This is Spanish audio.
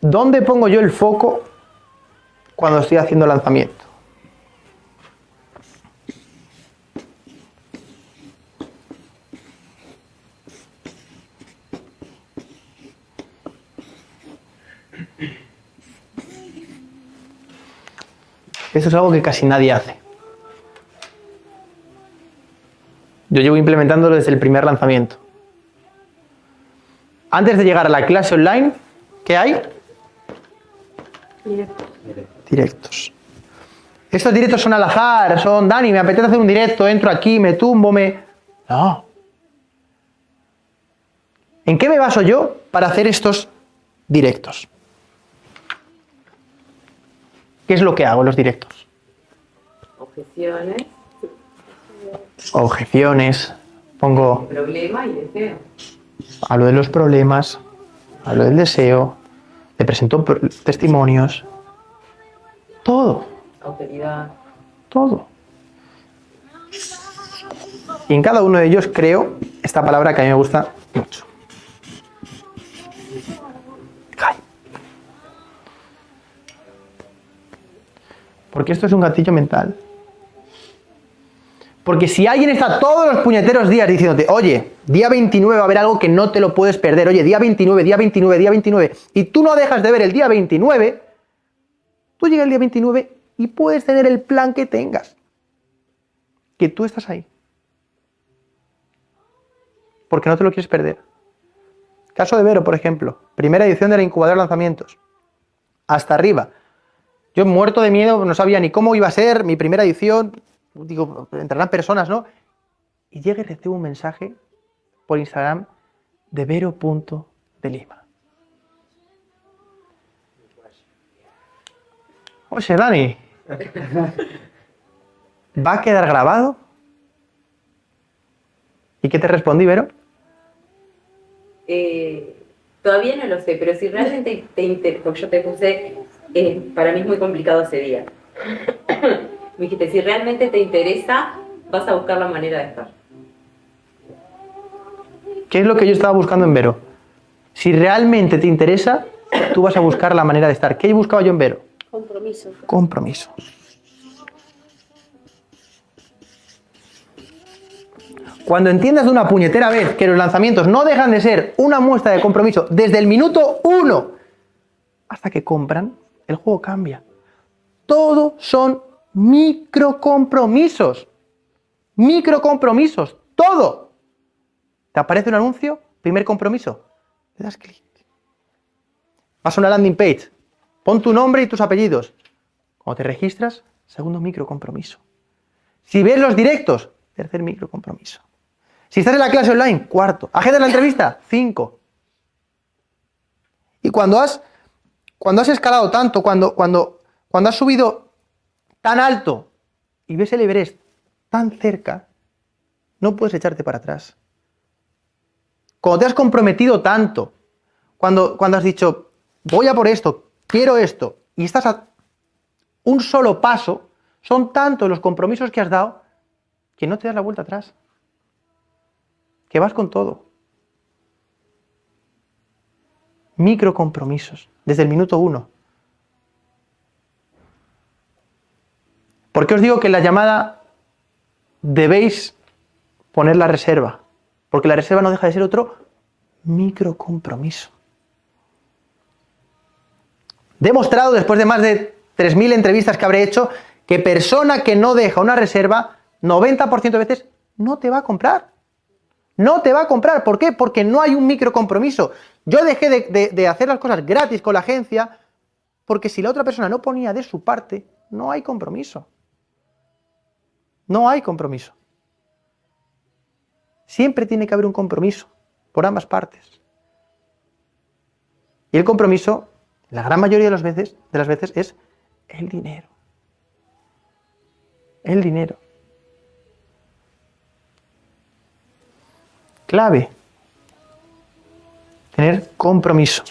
¿Dónde pongo yo el foco cuando estoy haciendo lanzamiento? Eso es algo que casi nadie hace. Yo llevo implementándolo desde el primer lanzamiento. Antes de llegar a la clase online, ¿qué hay? Directos. Directos. Estos directos son al azar, son, Dani, me apetece hacer un directo, entro aquí, me tumbo, me... No. ¿En qué me baso yo para hacer estos directos? ¿Qué es lo que hago en los directos? Objeciones, Objeciones, pongo, problema y deseo. hablo de los problemas, hablo del deseo, le presento pr- testimonios, todo, Autoridad. todo. Y en cada uno de ellos creo esta palabra que a mí me gusta mucho. Ay. Porque esto es un gatillo mental. Porque si alguien está todos los puñeteros días diciéndote, oye, día 29 va a haber algo que no te lo puedes perder, oye, día 29, día 29, día 29, y tú no dejas de ver el día 29, tú llegas el día 29 y puedes tener el plan que tengas. Que tú estás ahí. Porque no te lo quieres perder. Caso de Vero, por ejemplo, primera edición de la incubadora de lanzamientos. Hasta arriba. Yo muerto de miedo, no sabía ni cómo iba a ser mi primera edición. Digo, entrarán personas, ¿no? Y llega y recibo un mensaje por Instagram de Vero.delima. Oye, Dani, ¿va a quedar grabado? ¿Y qué te respondí, Vero? Eh, todavía no lo sé, pero si realmente te interesa, yo te puse, eh, para mí es muy complicado ese día. Me dijiste, si realmente te interesa, vas a buscar la manera de estar. ¿Qué es lo que yo estaba buscando en Vero? Si realmente te interesa, tú vas a buscar la manera de estar. ¿Qué buscaba yo en Vero? Compromiso. Compromiso. Cuando entiendas de una puñetera vez que los lanzamientos no dejan de ser una muestra de compromiso desde el minuto uno hasta que compran, el juego cambia. Todo son microcompromisos. Microcompromisos. Todo. ¿Te aparece un anuncio? Primer compromiso. Le das clic. Vas a una landing page. Pon tu nombre y tus apellidos. Cuando te registras, segundo microcompromiso. Si ves los directos, tercer microcompromiso. Si estás en la clase online, cuarto. Agenda la entrevista, cinco. Y cuando has, cuando has escalado tanto, cuando, cuando, cuando has subido tan alto y ves el Everest tan cerca, no puedes echarte para atrás. Cuando te has comprometido tanto, cuando, cuando has dicho, voy a por esto, quiero esto, y estás a un solo paso, son tantos los compromisos que has dado que no te das la vuelta atrás. Que vas con todo. Microcompromisos, desde el minuto uno. ¿Por qué os digo que en la llamada debéis poner la reserva? Porque la reserva no deja de ser otro microcompromiso. Demostrado después de más de 3.000 entrevistas que habré hecho que persona que no deja una reserva, 90% de veces no te va a comprar. No te va a comprar. ¿Por qué? Porque no hay un microcompromiso. Yo dejé de, hacer las cosas gratis con la agencia porque si la otra persona no ponía de su parte, no hay compromiso. No hay compromiso. Siempre tiene que haber un compromiso por ambas partes. Y el compromiso, la gran mayoría de las veces, de las veces es el dinero. El dinero. Clave. Tener compromiso.